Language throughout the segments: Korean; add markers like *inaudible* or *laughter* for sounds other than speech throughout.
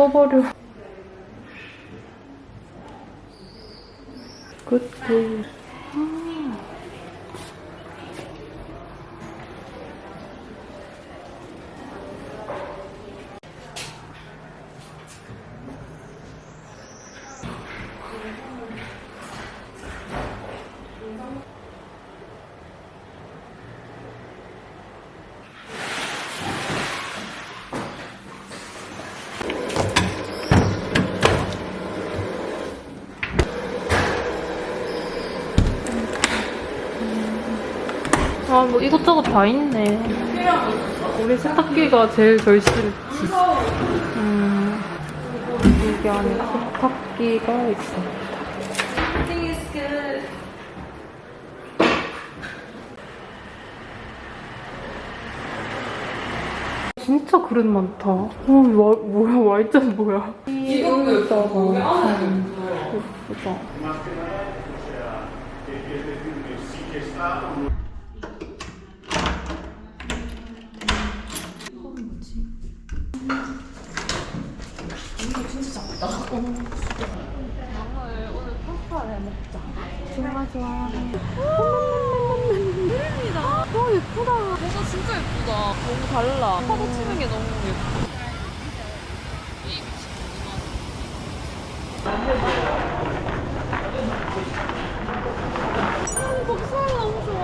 아, 예뻐버려. 굿굿. 아, 뭐 이것저것 다 있네. 우리 세탁기가 제일 절실했지. 음, 이게 안에 세탁기가 있어. 진짜 그릇 많다. 어, 와, 뭐야, 와이전 뭐야. 이거는 예쁘다. 예쁘다. 오늘 파스타를 먹자. 좋아 좋아. 그림이다. 와 예쁘다. 뭔가 진짜 예쁘다. 너무 달라. 파도 치는 게 너무. 아, 복살 너무 좋아.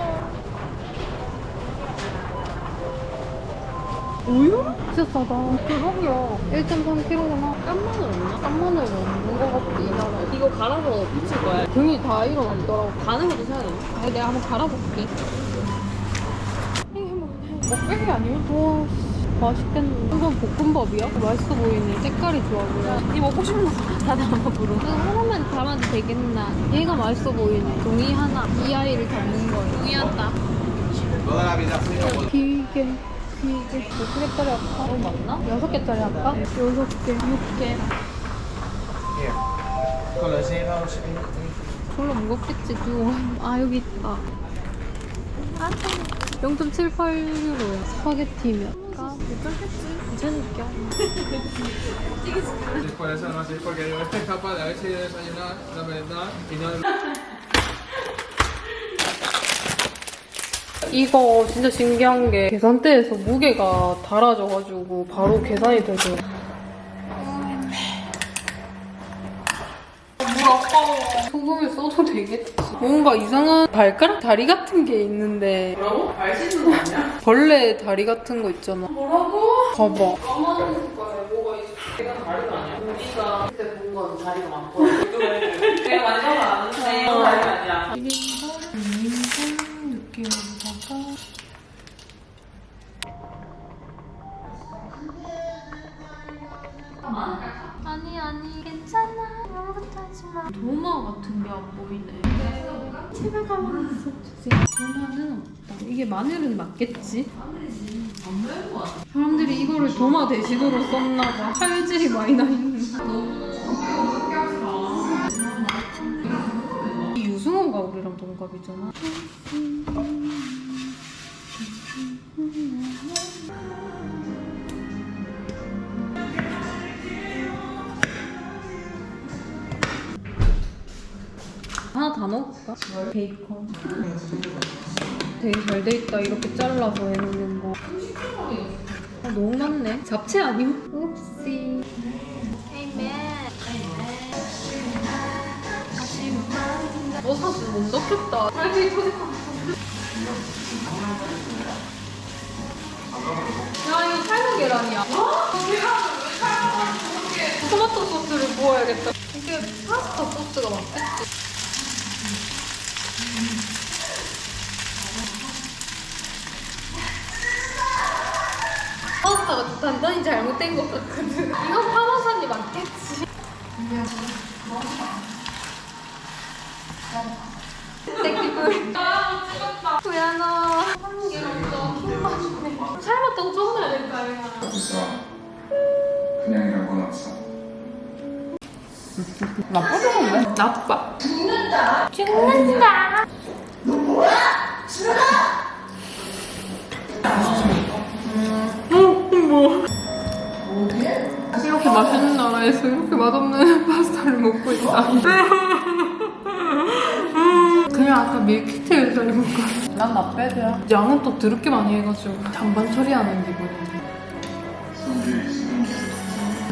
우유? 진짜 싸다. 대박이야. 1.3kg구나. 깐마늘 없나? 깐마늘 없는 것 같아, 이 나라에. 이거 갈아서 붙일 거야. 등이 다 일어났더라고. 가는 것도 사야 되나? 아니, 내가 한번 갈아볼게. 먹백이 아니면? 와, 씨, 맛있겠네. 이건 볶음밥이야? 맛있어 보이네. 색깔이 좋아 보여. 이 먹고 싶은 거다 담아보러. 이거 하나만 담아도 되겠나? 얘가 맛있어 보이네. 종이 하나. 이 아이를 담는 거예요. 동의한다. 기계. 기계. 몇 개짜리 할까? 너무 많나? 여섯 개짜리 할까? 여섯 개, 육 개. 별로 무겁겠지, 두. 아, 여기 있다. 아, 0.78유로야. 스파게티면. 괜찮겠지? 괜찮을까? Por eso no sé, porque yo estoy capaz de haber sido desayunar, la verdad, y no... 이거 진짜 신기한 게 계산대에서 무게가 달아져가지고 바로 계산이 되죠. 소금을 써도 되겠지. 뭔가 이상한 발가락 다리 같은 게 있는데 뭐라고? 발 씻는 거 아니야? 벌레 다리 같은 거 있잖아. 뭐라고? 봐봐. 까마귀 색깔에 뭐가 있어? 내가 다리가 아니야. 우리가 그때 본 건 다리가 많거든. *laughs* 내가 만져서 아는데 다리가 아니야. 1인분, 2인 보이네 집에 가면 있어 도마는 없다 이게 마늘은 맞겠지? 안 매운 거 같아. 사람들이 이거를 도마 대신으로 썼나 봐 칼질이 많이 나 있는 이 유승호가 우리랑 동갑이잖아 다 넣어볼까? 베이컨? 되게 잘 돼 있다. 이렇게 잘라서 해놓는 거. 아, 너무 많네. 잡채 아니야? 옵시. 너 사실 못 넣겠다. 야 이거 삶은 계란이야. 토마토 소스를 부어야겠다. 이게 파스타 소스가 맞겠지? 파스타가 단단히 잘못된 것 같거든. 이건 파마산이 맞겠지. 구야너. 먼저 킹받네. 삶았다고 적어놔야 될거 아니야. 없어. 그냥이라고 넣었어. 나쁘지 않네. 나빠. 죽는다. 죽는다. 너 뭐야? 죽는 뭐. 이렇게 맛있는 나라에서 이렇게 맛없는 *laughs* 파스타를 먹고 있다. 그냥 아까 밀키트에서 해볼까 난 나빼드야. 양은 또 더럽게 많이 해가지고 잔반 처리하는 기분인데.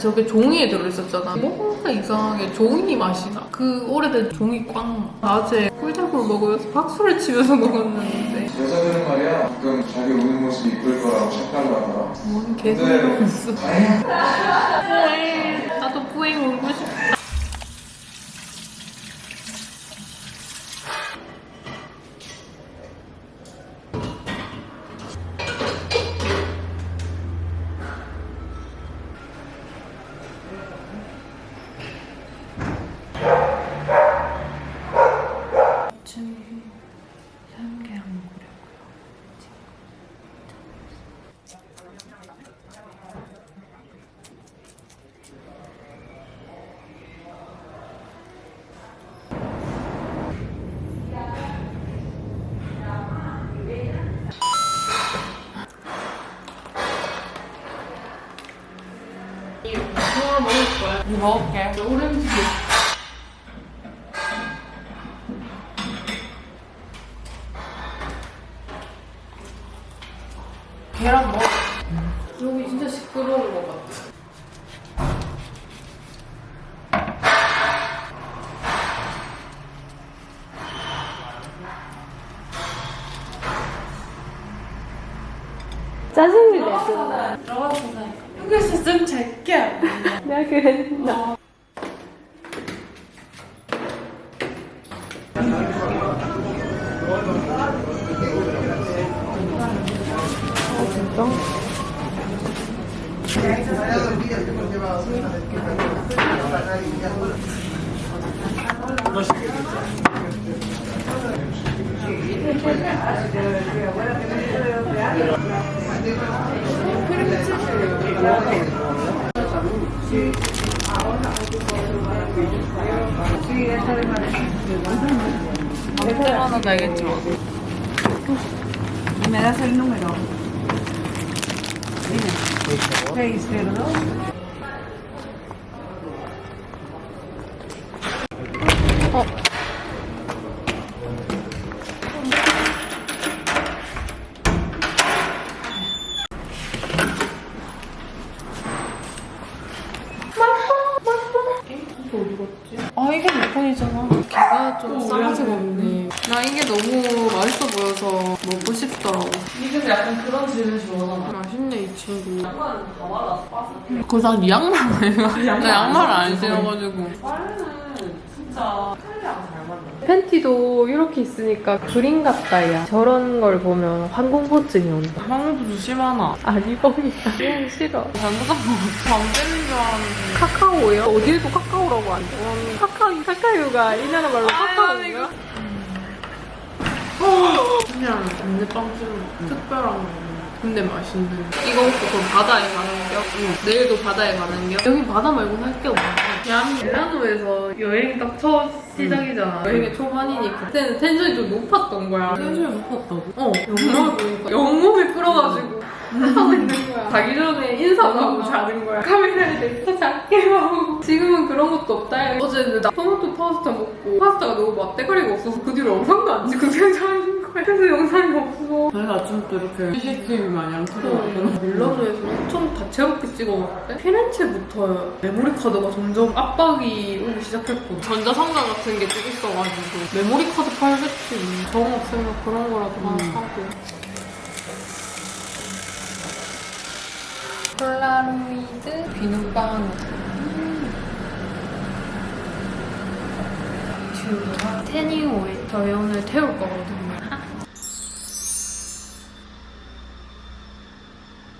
저게 종이에 들어있었잖아. 뭔가 이상하게 종이 맛이 나그 오래된 종이 꽝. 낮에 꿀잡으로 먹으면서 박수를 치면서 먹었는데 여자들은 말이야 가끔 자기 우는 모습이 이쁠 거라고 착각을 하더라. 뭔 있어 다행히 나도 뿌잉 울고 싶다 먹을 ¿Me das el número? Dime. 602. 빠스. 그난 양말 나 양말 안 신어가지고 빨래는 진짜 칼리랑 잘 맞네. 팬티도 이렇게 있으니까 그림 같다 야 저런 걸 보면 항공포증이 온다 방금도 심하나. 아니 뻥이야 그냥 싫어 잘못한 거 같아. 밤 때는 줄 알았는데. 카카오예요? 어디에도 카카오라고 안 돼. 카카오, 카카오가 이 나라 말로 카카오인가? 그냥 단내빵집 특별한 거. 근데 맛있는. 이거 먹고 그럼 바다에 가는 겨? 내일도 바다에 가는 겨? 여기 바다 말고 할게 없네. 그냥 밀라노에서 여행 딱 첫 시작이잖아. 여행의 초반이니까. 그때는 텐션이 좀 높았던 거야. 텐션이 높았다고? 어, 영상을 *laughs* 보니까 영몸이 풀어가지고 하고 있는 거야. 자기 전에 인사도 하고 자는 거야. 카메라에 대고 작게 하고. 지금은 그런 것도 없다. 어제는 나 토마토 파스타 먹고 파스타가 너무 맛대가리가 없어서 그 뒤로 영상도 안 찍고 그냥 자는. 그래서 영상이 없어. 저희가 아침부터 이렇게 CCTV 마냥 틀어놨구나. 밀라노에서 엄청 다채롭게 찍어 먹대. 피렌체부터 메모리 카드가 점점 압박이 오기 시작했고 전자상가 같은 게좀 있어가지고 메모리 카드 팔겠지. 정 없으면 그런 거라도 하나 사고. 폴라로이드 비눗방울. 듀가 태닝 오일 저희 오늘 태울 거거든요.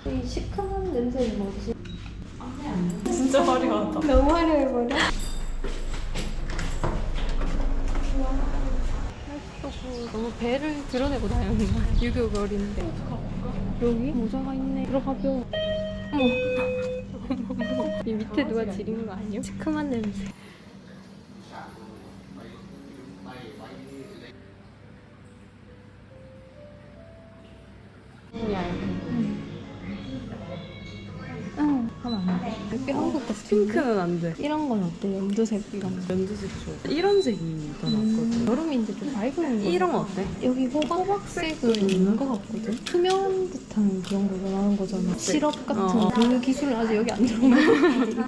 이 시큼한 냄새는 뭐지? 진짜 화려하다. 너무 화려해 버려. 너무 배를 드러내고 다녔나? 유교 거리인데. 여기 모자가 있네. 들어가죠. 어머. 이 밑에 누가 지린 거 아니야? 시큼한 냄새. 어 차피 한국 같은 핑크는 안 돼. 이런 건 어때? 연두색 이런 거. 연두색 좋아. 이런 색이 더 낫거든. 여름인데 좀 밝은 거. 이런 거 어때? 여기 호박, 호박색은 있는 것 같거든? 투명 듯한 그런 거 원하는 거잖아. 시럽 같은 어. 그 기술은 아직 여기 안 들어오네.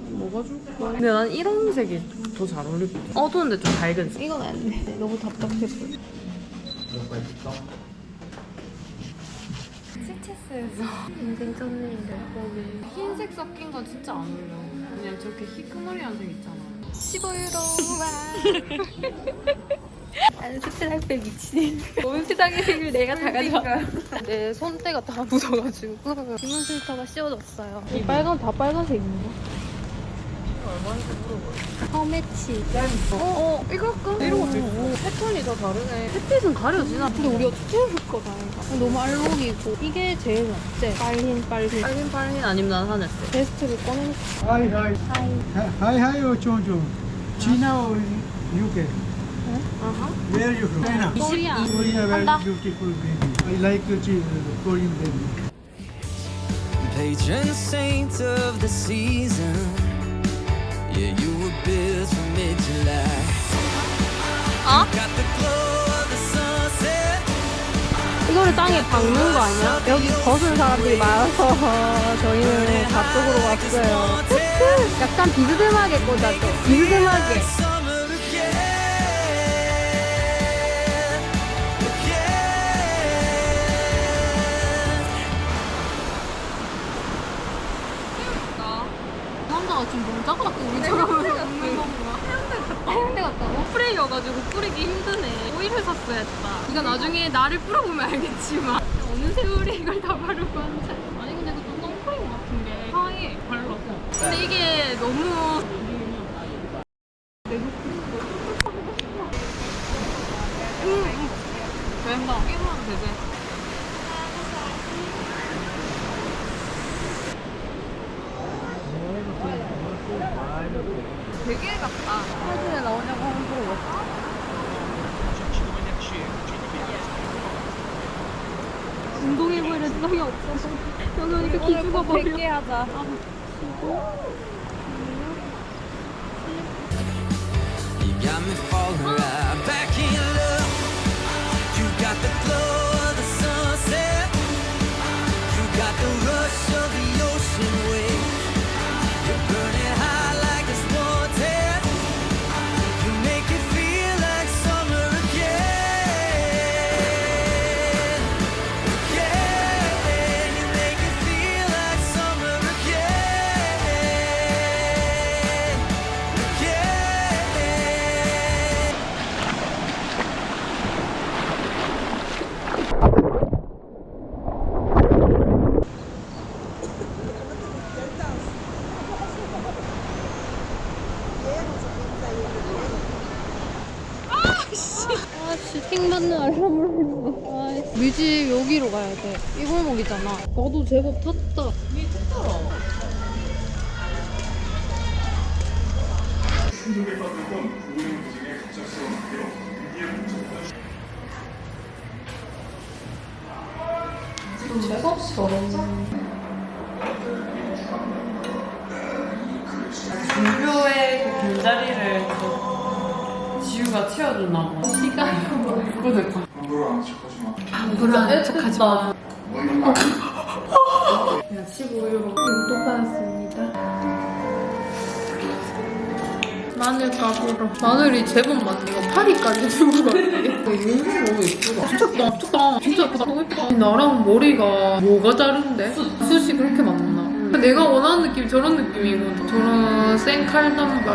*laughs* 뭐가 좋을까? 근데 난 이런 색이 더 잘 어울릴 것 같아. 어두운데 좀 밝은 색. 이건 안 돼. 너무 답답해 보여. 스체스에서. *laughs* 인생 쩐네인데. 거기 흰색 섞인 건 진짜 안 어울려. 그냥 저렇게 희끄머리한 색 있잖아. 15유로 *laughs* 나는 스트라이프에 미친 온 세상의 색을 내가 다 가져와 내 손때가 다 묻어가지고. *laughs* 주문 필터가 씌워졌어요. 이 빨간 다 빨간색인가? 허매치 어, 어, 이거 할까? 이런 것도 있고. 패턴이 더 다르네. 햇빛은 가려지나? 근데 우리 어떻게 해볼 거다 이거 너무 알록이고 이게 제일 낫지? 빨린 빨린 빨긴 빨긴 아니면 난 하늘색. 베스트를 꺼내놓고 hi. 하이 Hi, hi, Ochonjo. China or UK? 아하 Where you from? China. 코리아 Korea, very 한다. beautiful baby. I like uh, Korean baby. patron saint of the season. 어? 이거를 땅에 박는 거 아니야? 여기 벗은 사람들이 많아서 *laughs* 저희는 저쪽으로 왔어요. *laughs* 약간 비스듬하게 꽂아줘. 비스듬하게 가 지금 너무 작아갖고 우리처럼 먹는 건가? 해운대 갔다고? 프레이여가지고 뿌리기 힘드네. 오일을 샀어야 했다. 이거 나중에 나를 뿌려보면 알겠지만 어느 세월에 이걸 다 바르고 앉아. 아니 근데 이거 좀 선크림 같은 게 사이에 발라서. 근데 이게 너무 된다. 깨면 되지. 되게 같다. 사진에 나오냐고 한번 물어봐 수상이 없어서 저는 이렇게 기죽어 버려. 100개 하자. You got me falling 집 여기로 가야 돼 이 골목이잖아 나도 제법 탔다 재수없이 더럽다. 준표의 그 빈자리를 그 지우가 채워줬나 봐. 시간이 됐 아는 척하지 마. 불안한 척하지 마. 뭐 이런 거 그냥 15유로. 또 받았습니다 마늘 가보러. 마늘이 제법 많네. 이거 파리까지 들고 갔네. 윤이 너무 예쁘다. 진짜 예쁘다. 진짜 예쁘다. 너무 예쁘다. 나랑 머리가 뭐가 다른데? 숱이 그렇게 많나? 내가 원하는 느낌이 저런 느낌이고 저런 생 칼단발.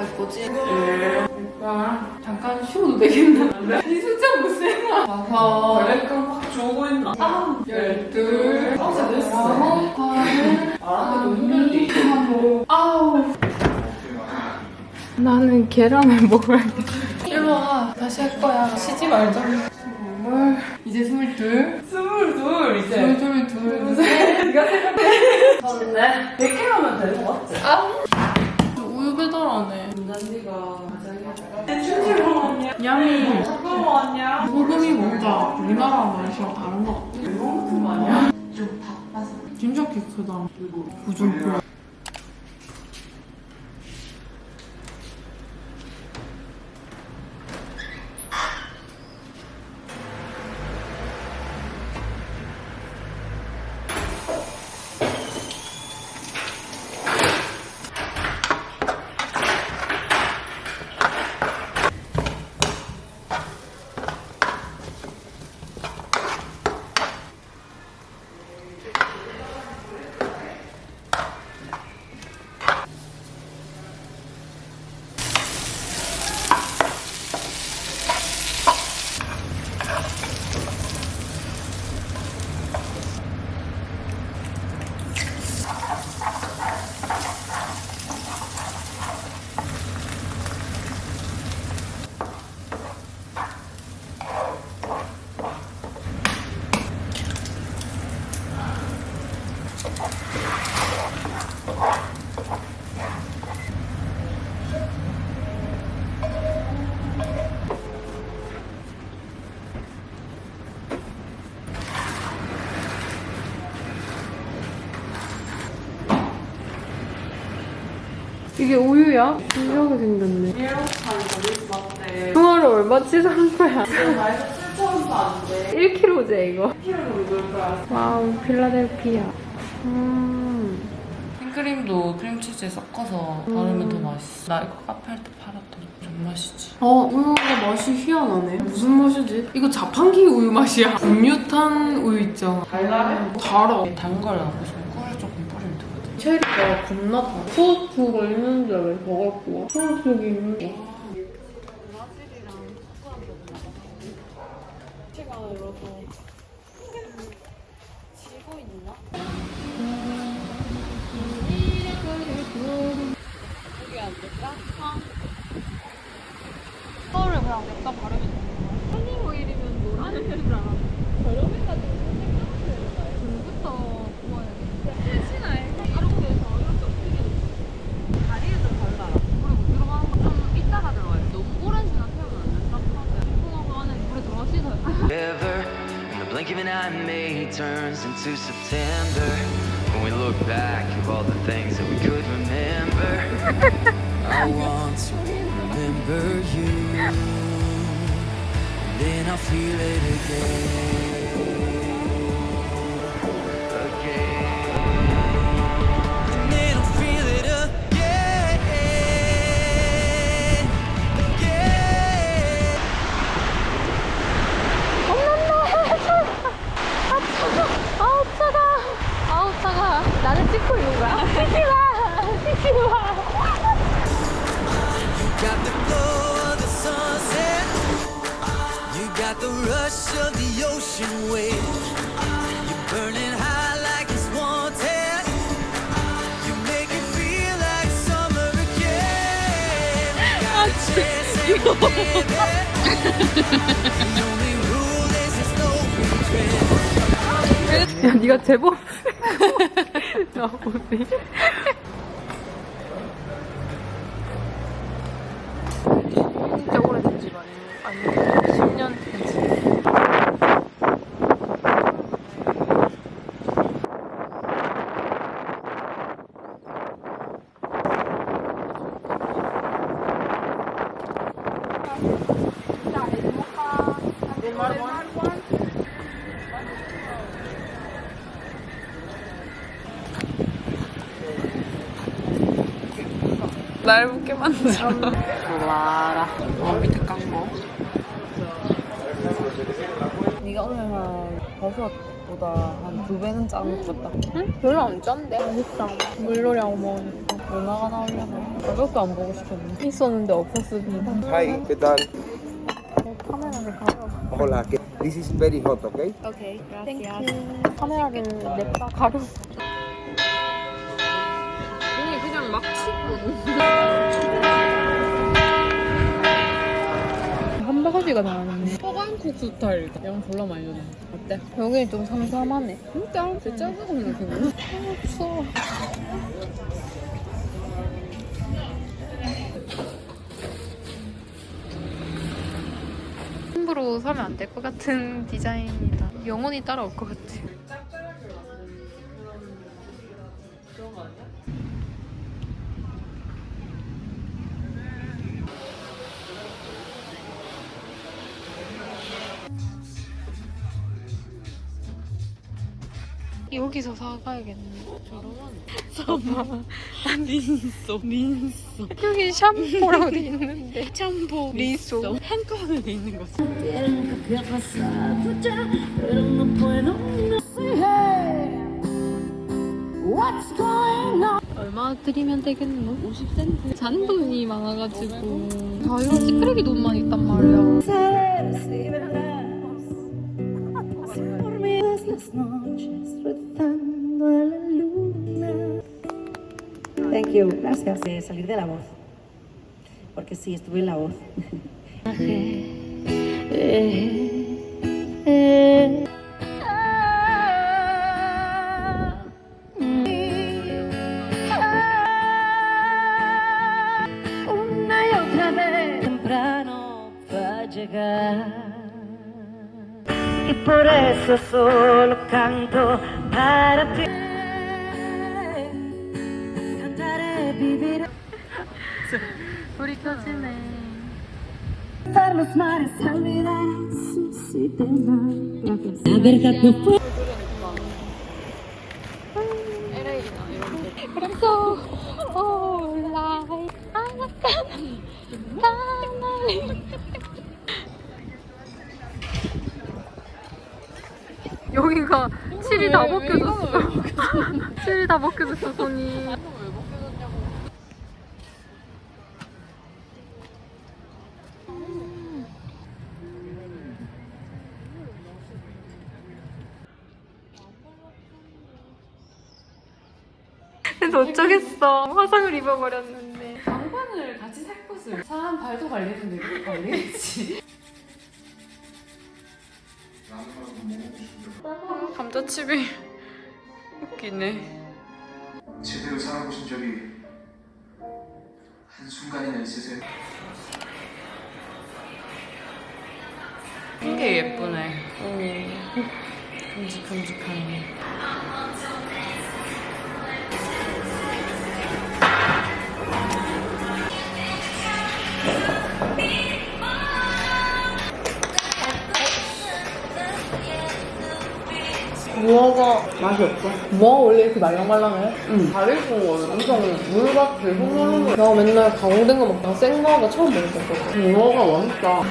갈 거지? 네. 잠깐 쉬어도 되겠나? 이 숫자 못 세나? 다섯, 약간 확 좋고 있나? 아홉, 열둘, 어제 됐어. 아홉, 열, 말하는 거 힘들지. 아홉. 나는 계란을 먹어야겠다. 일로 와. 다시 할 거야. 쉬지 말자. 스물. 이제 스물둘. 스물둘 이제. 스물둘, 둘, 셋. 네가 생각해. 졌네. 100개 하면 되는 거 맞지? 배달하네. 난디가 가장 춘추로 왔냐? 양이 잠깐만 왔냐? 소금이 뭔가 우리나라 맛이랑 다른 것 같아. 같은 거 아니야? 진짜 키 크다. 부들부들. 이게 우유야? 신기하게 생겼네. 이렇게 버릴 수 없대. 통화를 얼마치 산 거야? 지금 말해서 7천원도 안 돼. 1kg제 이거. 1kg로 먹을 거야. wow, 필라델피아. 음. 생크림도 크림치즈에 섞어서 바르면 더 맛있어. 나 이거 카페 할 때 팔았던 존맛이지. 어, 우유가 맛이 희한하네. 무슨 맛이지? 이거 자판기 우유 맛이야. 분유탄 우유 있잖아. 달달해? 달아. 단걸 하고 싶으면 꿀을 조금 뿌리면 되거든. 체리가 겁나 달아. 소스가 있는데 왜더 갖고 와? 소스가 있는데. Blink of an eye, May turns into September. When we look back at all the things that we could remember, *laughs* I want to remember you. Then I'll feel it. Again. 찍고 있는 거야. 찍지 마. 찍지 마. 야, 네가 제법. *laughs* 나 어디? 진짜 오래된 집 아니에요? 아니면 10년 된 집. 날 웃게 만들어. 좋아라. 어, 밑에 깐 거. 네가 오늘 한 버섯보다 한 두 배는 짠것 같다. 별로 안 짠데? 맛있다. 물놀이하고 먹으니까. 얼마가 나오려나? 가격도 안 보고 싶었는데. 있었는데 없었습니다. Hi, ¿qué tal? 카메라를 가려. Hola, ¿qué- this is very hot, okay? okay. Thank you. 카메라를 냅다 가려. 한 바가지가 나왔네. 허간국수 스타일 양 졸라 많이 넣네 어때? 여기 좀 삼삼하네. 진짜? 제 짜고 생각해 없어. 함부로 사면 안 될 것 같은 디자인이다. 영원히 따라올 것 같아. 여기서 사가야겠네. 저러면 사봐. *laughs* *laughs* 민소, 민소. 여기 샴푸라고 돼 있는데. 샴푸, 리소. 한도 안에 있는 거지 얼마 드리면 되겠노? 50센트. 잔돈이 많아가지고. 아, 이거 찌끄레기 돈만 있단 말이야. Thank you, gracias. De salir de la voz. Porque sí, estuve en la voz. Una adesso solo canto para te Cantare e vivere. Furicose me Farlo smare salire Sì, sì, te la La verità più 여기가 칠이 다 벗겨졌어. *laughs* 칠이 다 벗겨졌어 손이. 어쩌겠어. 화상을 입어버렸는데. 장관을 같이 살 것을. 사람 발도 되고 관리했지 감자칩이 웃기네. 제대로 살아보신 적이 한순간이나 있으세요? 게 예쁘네. 오 큼직큼직하네 무화과 맛이 없어 무화과 원래 이렇게 말랑말랑해? 응 다리 구운 거는 엄청 물 같아 손으로 나 맨날 강호된 거 먹다가 생무화과 처음 먹었거든 무화과 맛있다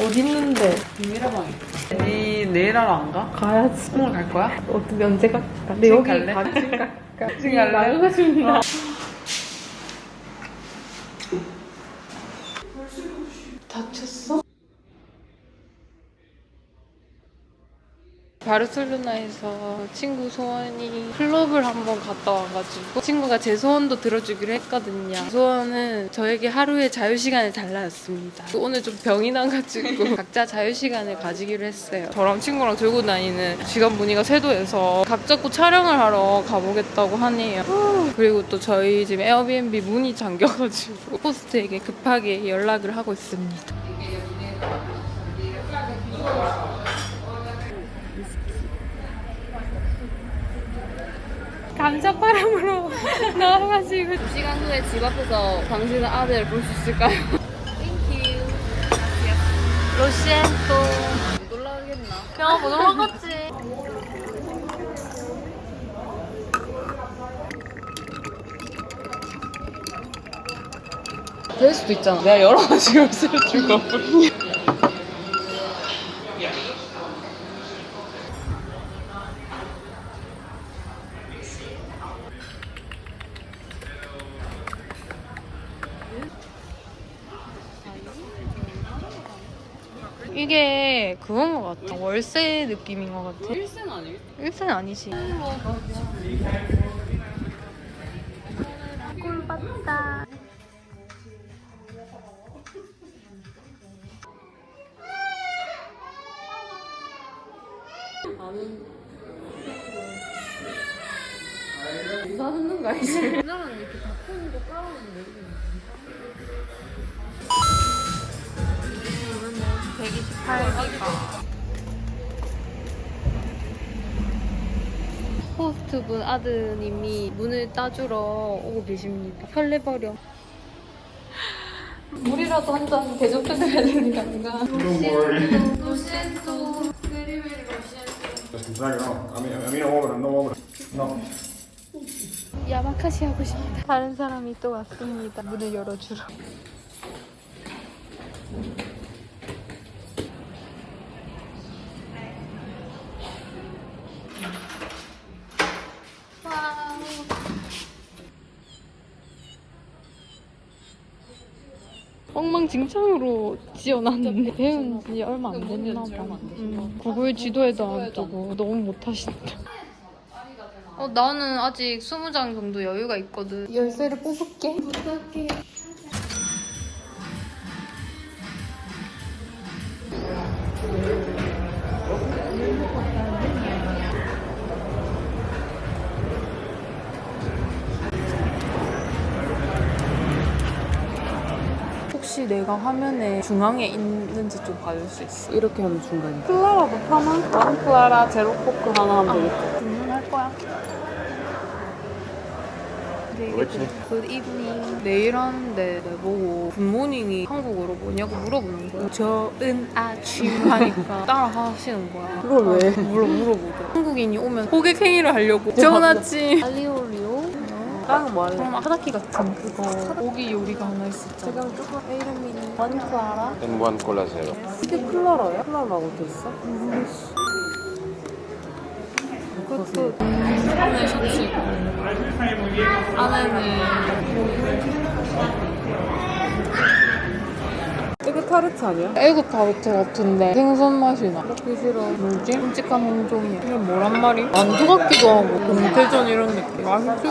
어디 있는데? 비밀의방에 있어. 니 내일 하러 안 가? 가야지. 오늘 갈 거야? 어떻게 언제 갈까? 근데 지금 여기 갈래? 가 지금 갈까? *laughs* 지금 갈래? 나가고 싶나? 다쳤어? 바르셀로나에서 친구 소원이 클럽을 한번 갔다 와가지고 친구가 제 소원도 들어주기로 했거든요. 소원은 저에게 하루의 자유시간을 달라였습니다. 오늘 좀 병이 나가지고 *laughs* 각자 자유시간을 가지기로 했어요. 저랑 친구랑 들고 다니는 시간 무늬가 쇄도해서 각 잡고 촬영을 하러 가보겠다고 하네요. 그리고 또 저희 지금 에어비앤비 문이 잠겨가지고 호스트에게 급하게 연락을 하고 있습니다. 감자바람으로 나와가지고. *laughs* 2시간 후에 집 앞에서 당신의 아들을 볼수 있을까요? thank you lo siento. 못 올라가겠나? 야, 못 올라갔지? 될 수도 있잖아. 내가 열어가지고 쓸 줄거 이게 그건 것 같아. 월세 느낌인 것 같아. 일생 아니겠 일생 아니지. 꿀 봤다. 사는 거 아니지? 우리나라는 이렇게 호스트분 아드님이 문을 따주러 오고 계십니다. 설레버려. *laughs* 물이라도 한 잔 대접해드려야 되는 게 아닌가. 로시엔토 베리베리 로시엔토 야마카시 하고 싶다. 다른 사람이 또 왔습니다. 문을 열어주러. 엉망진창으로 지어놨는데 배운 지 얼마 안 됐나 봐. 음, 구글 지도에도 안 뜨고 너무 못하신다. 어, 나는 아직 20장 정도 여유가 있거든. 열쇠를 뽑을게. 부탁해. 내가 화면에 중앙에 있는지 좀 봐줄 수 있어? 이렇게 하면 중간이야. clara도 파나? one clara zero coke 하나 하면 되겠다. 주문할 거야. Good evening 내일 하는데 내보고 good morning이 한국어로 뭐냐고 물어보는 거야 좋은 아침 하니까 *laughs* 따라 하시는 거야 그걸 왜? 물어 물어보고 한국인이 오면 호객 행위를 하려고 좋은 아침 alioli 오 다른 뭐 할래? 그럼 하다키 같은 그거 고기 요리가 하나 있었잖아 지금 조금 이름이 원 클라라 En one cola zero. 이게 클라라야? 클라라고 돼 있어? 그것도 안에 셔츠고 안에는 타르트 아니야? 에그 타르트 같은데 생선 맛이 나. 먹기 싫어. 뭐지? 끔찍한 홍종이야. 이게 뭐란 말이? 만두 같기도 하고 동태전 이런 느낌. 맛있지?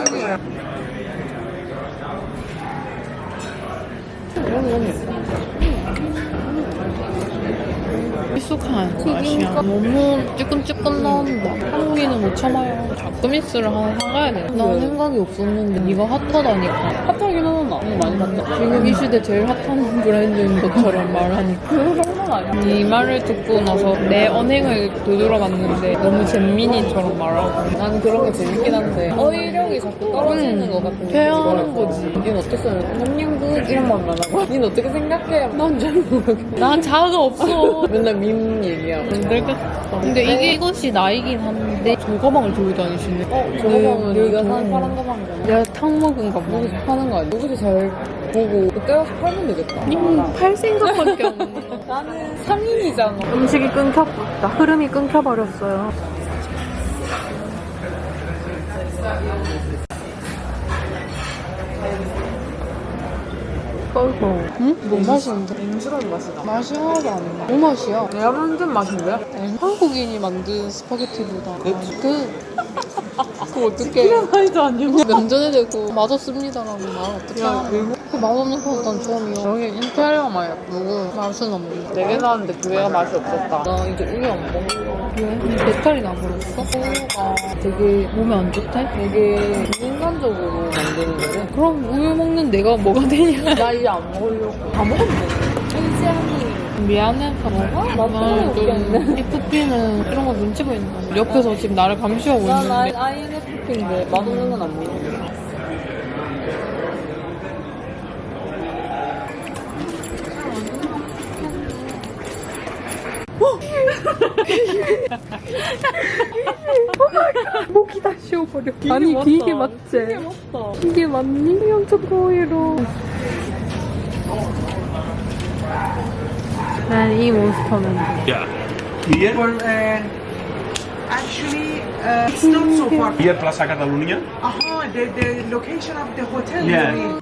익숙한 맛이야. 너무 찌끈찌끈 나온다. 한국인은 못 참아요. 자크미스를 하나 사가야 돼. 난 생각이 없었는데 이거 핫하다니까. 핫하긴 하나. 응, 많이 봤다. 지금 이 시대 제일 핫한 브랜드인 것처럼 말하니까. *laughs* 이 말을 듣고 나서 내 언행을 되돌아봤는데 너무 잼민이처럼 말하고 나는 그런 게 재밌긴 한데 어휘력이 자꾸 떨어지는 음, 것 같은 퇴화하는 거지. 니는 어땠어? 남양국 이런 말만 하고 니는 어떻게 생각해? 난 잘 모르겠어 난 자아가 없어 *laughs* 맨날 밈 얘기야 힘들겠다 근데 이게 이것이 나이긴 한데 조가방을 들고 다니시네 어? 저거방은 네, 여기가 네. 사는 파란 가방이잖아 내가 탕 먹은가 봐 여기서 파는 거 아니야? 여기서 잘 보고 그때 가서 팔면 되겠다. 님팔 생각밖에 없네 *laughs* 나는 상인이잖아. 음식이 끊겼다. 흐름이 끊겨버렸어요. 어이구 응? 뭐 맛인데? 맹수라는 맛이다. 맛이 하나도 안 나. 뭐 맛이야? 내가 만든 맛인데? 한국인이 만든 스파게티보다 그 *laughs* 그거 어떻게 피라마이도 아니고. 면전에 대고 맛없습니다라고 말 어떻게 야, 하나 그 맛없는 파스타는 처음이야 여기 인테리어만 예쁘고 맛은 없는데. 네개 나왔는데 두 개가 맛이 없었다. 나 이제 우유 안 먹어. 왜? 배탈이 나버렸어? 우유가 되게 몸에 안 좋대? 되게 인간적으로 만드는 거지 그럼 우유 먹는 내가 뭐가 되냐? *laughs* 나 이제 안 먹으려고. 다 먹으면 돼. 미안해 봐봐 나도 웃겼네. FP는 이런 거 눈치 보인다 옆에서 지금 나를 감시하고 난 있는데. INFP인데 맛없는 건안 먹어 목이 다 쉬어버려 아니 맞다. 이게 맞지? 이게 맞다 이게 맞니? 영차 보이로 난 이 몬스터는 Well, uh, actually, uh, it's not so far. Here Plaza Catalunya. Aha, the, the location of the hotel. Yeah.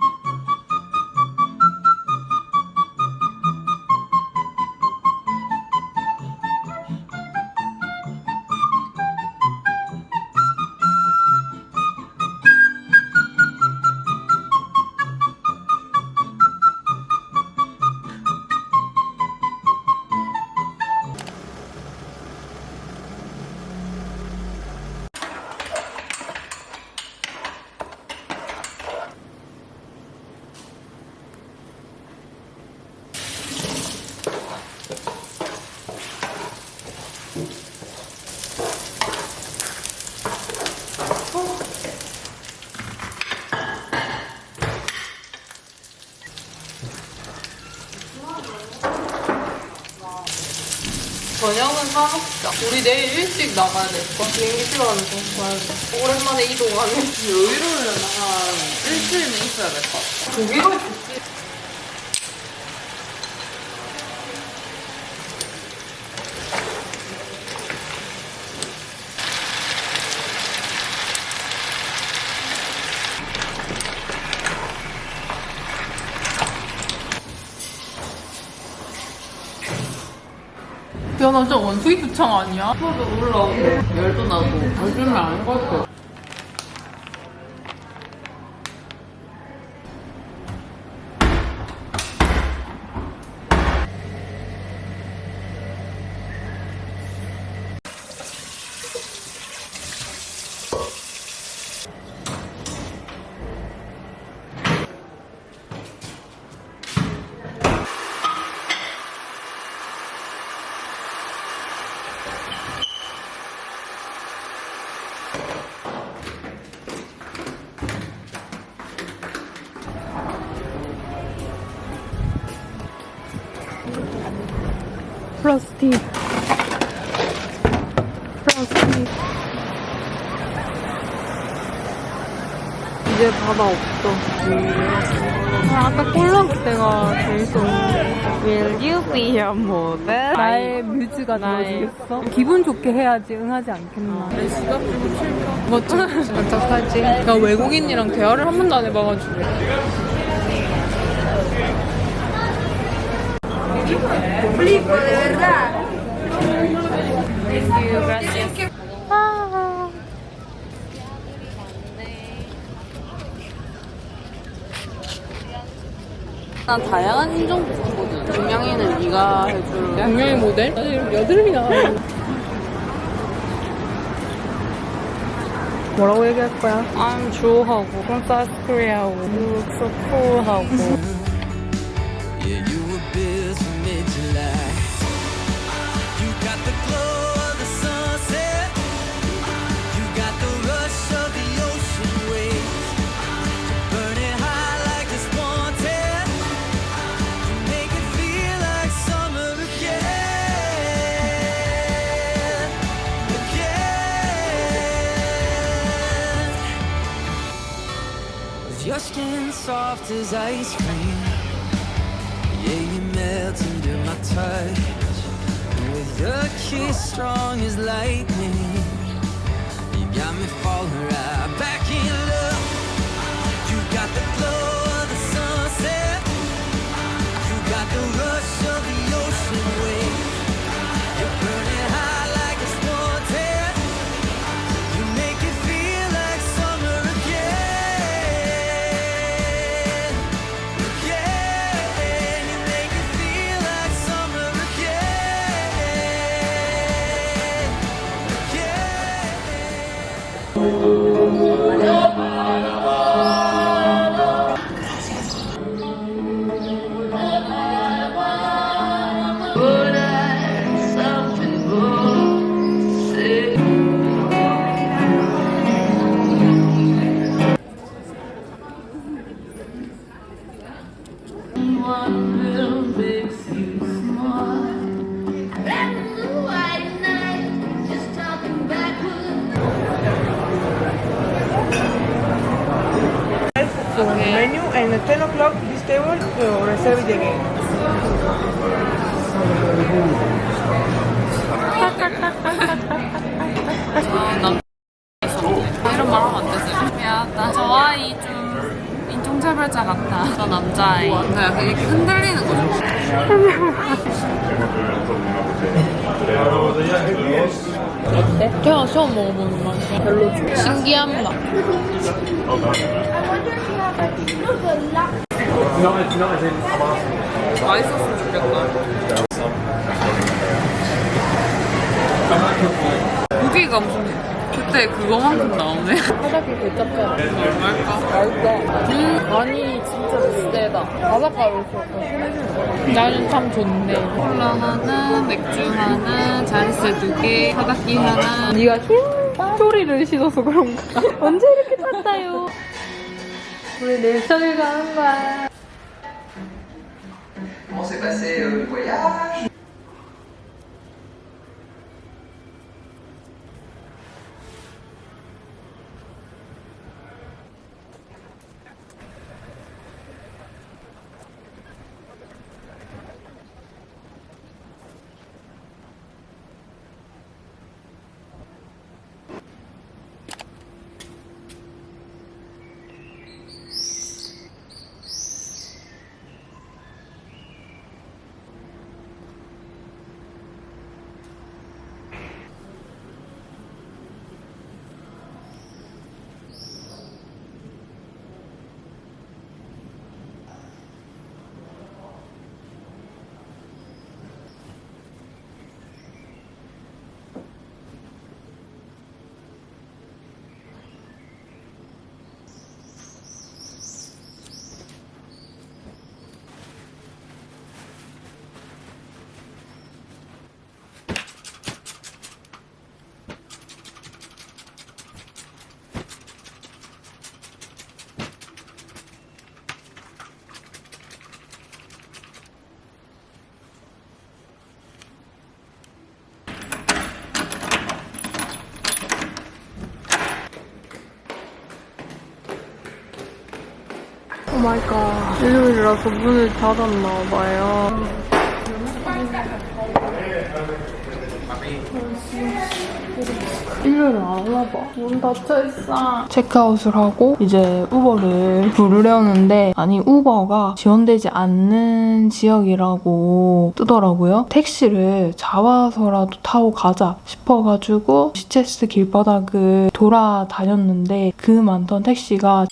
나가야 될 거야. 비행기 시간에서 봐야 돼. 오랜만에 이동하네. 여유로우면 한 일주일은 있어야 될 것 같아. 고기가 야, 나 진짜 원숭이 두창 아니야? 저도 올라오고 열도 나고 요즘은 아닌 것 같아. 바다 없어. 아, 아까 꼴랑 때가 재밌었는데. Will you be your model? 나의 뮤즈가 되어주겠어? 기분 좋게 해야지 응하지 않겠나. 내 지갑 들고 칠까? 멋져. 어떡하지? 나 외국인이랑 대화를 한 번도 안 해봐가지고. 난 다양한 인종도 좋거든. 동양인은 네가 해줄. 양양의 모델? 나 이름 여드름이 나. 뭐라고 얘기할 거야? I'm 주호하고, 그럼 South Korea하고, You look so cool하고. *laughs* soft as ice cream. Yeah, you melt under my touch. With your kiss strong as lightning, you got me falling right 무게가 무슨 그때 그거만큼 나오네. 바닥이 개짭짤해. 얼마일까? 맛있다. 음, 아니, 진짜. 바삭가루일수록 더 심해지는 거 나는 참 좋네. 콜라 하나, 맥주 하나, 자리세 두 개, 사다기 하나. 네가 흰 소리를 신어서 그런가? *laughs* 언제 이렇게 탔다요? 우리 내성을 가는 거야. ¿Cómo se pasea el voyage? 오 My God. 일요일이라서 문을 닫았나 봐요. 일요일은 안 오나봐. 문 닫혀있어. 체크아웃을 하고 이제 우버를 부르려는데 아니 우버가 지원되지 않는 지역이라고 뜨더라고요. 택시를 잡아서라도 타고 가자 싶어가지고 시체스 길바닥을 돌아다녔는데 그 많던 택시가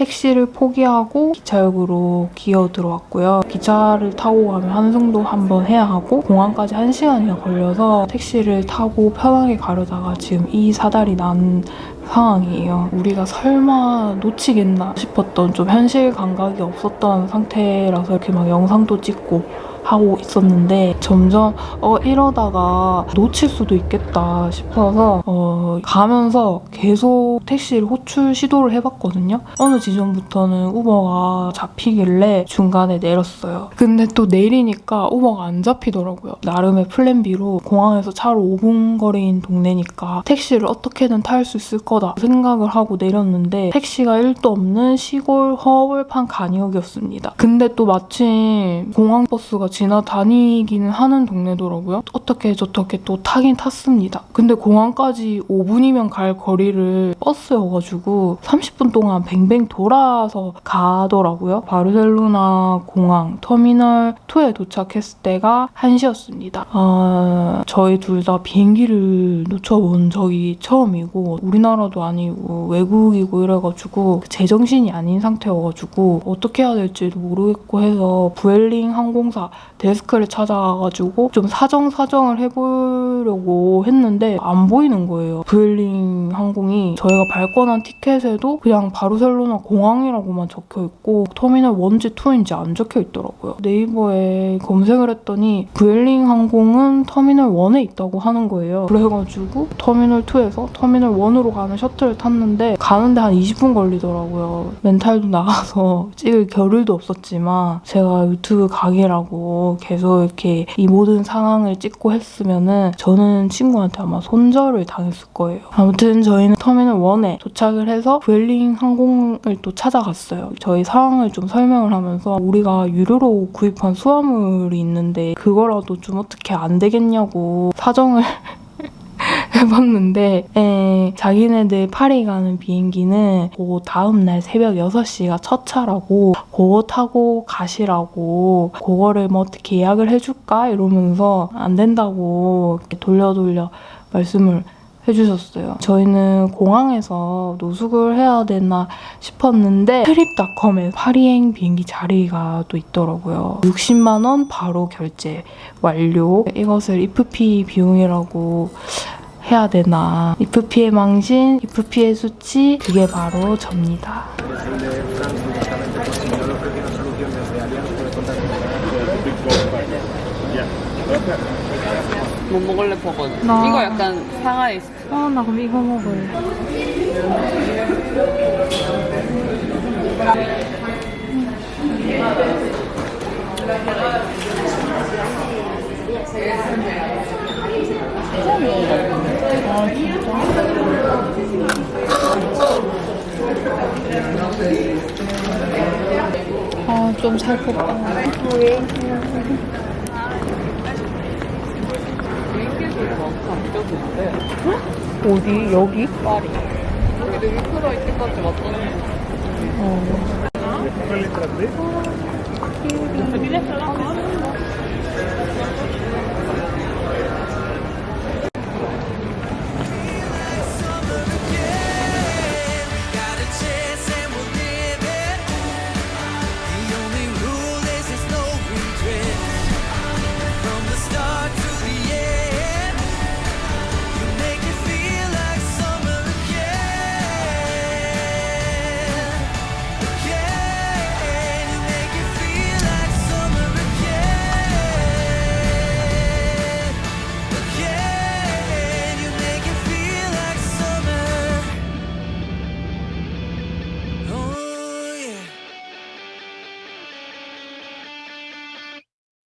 택시를 포기하고 기차역으로 기어 들어왔고요. 기차를 타고 가면 환승도 한번 해야 하고 공항까지 1시간이나 걸려서 택시를 타고 편하게 가려다가 지금 이 사달이 난 상황이에요. 우리가 설마 놓치겠나 싶었던 좀 현실 감각이 없었던 상태라서 이렇게 막 영상도 찍고 하고 있었는데 점점 어 이러다가 놓칠 수도 있겠다 싶어서 어 가면서 계속 택시를 호출 시도를 해봤거든요. 어느 지점부터는 우버가 잡히길래 중간에 내렸어요. 근데 또 내리니까 우버가 안 잡히더라고요. 나름의 플랜 B로 공항에서 차로 5분 거리인 동네니까 택시를 어떻게든 탈 수 있을 거다 생각을 하고 내렸는데 택시가 1도 없는 시골 허벌판 간이역이었습니다. 근데 또 마침 공항 버스가 지나다니기는 하는 동네더라고요. 어떻게 저렇게 또 타긴 탔습니다. 근데 공항까지 5분이면 갈 거리를 버스여가지고 30분 동안 뱅뱅 돌아서 가더라고요. 바르셀로나 공항 터미널 2에 도착했을 때가 1시였습니다. 아, 저희 둘 다 비행기를 놓쳐본 적이 처음이고 우리나라도 아니고 외국이고 이래가지고 제정신이 아닌 상태여가지고 어떻게 해야 될지도 모르겠고 해서 부엘링 항공사 데스크를 찾아가지고 좀 사정사정을 해보려고 했는데 안 보이는 거예요. 부엘링 항공이 저희가 발권한 티켓에도 그냥 바르셀로나 공항이라고만 적혀있고 터미널 1인지 2인지 안 적혀있더라고요. 네이버에 검색을 했더니 부엘링 항공은 터미널 1에 있다고 하는 거예요. 그래가지고 터미널 2에서 터미널 1으로 가는 셔틀을 탔는데 가는데 한 20분 걸리더라고요. 멘탈도 나가서 *laughs* 찍을 겨를도 없었지만 제가 유튜브 강의라고 계속 이렇게 이 모든 상황을 찍고 했으면은 저는 친구한테 아마 손절을 당했을 거예요. 아무튼 저희는 터미널 1에 도착을 해서 부엘링 항공을 또 찾아갔어요. 저희 상황을 좀 설명을 하면서 우리가 유료로 구입한 수화물이 있는데 그거라도 좀 어떻게 안 되겠냐고 사정을 *laughs* *laughs* 해봤는데 에, 자기네들 파리 가는 비행기는 그 다음날 새벽 6시가 첫 차라고 그거 타고 가시라고 그거를 뭐 어떻게 예약을 해줄까 이러면서 안 된다고 이렇게 돌려 돌려 말씀을 해주셨어요. 저희는 공항에서 노숙을 해야 되나 싶었는데 트립닷컴에 파리행 비행기 자리가 또 있더라고요. 60만 원 바로 결제 완료. 이것을 FP 비용이라고 해야 되나 FP의 망신, FP의 수치 그게 바로 접니다. 네, 네, 네. 뭐 먹을래 버거는? 나- 이거 약간 상하이 스타일. 아, 나 그럼 이거 먹을래. 아, 좀 살쪘다. 어디? 여기? 파리. 여기도 위크로 이때까지 왔던 어.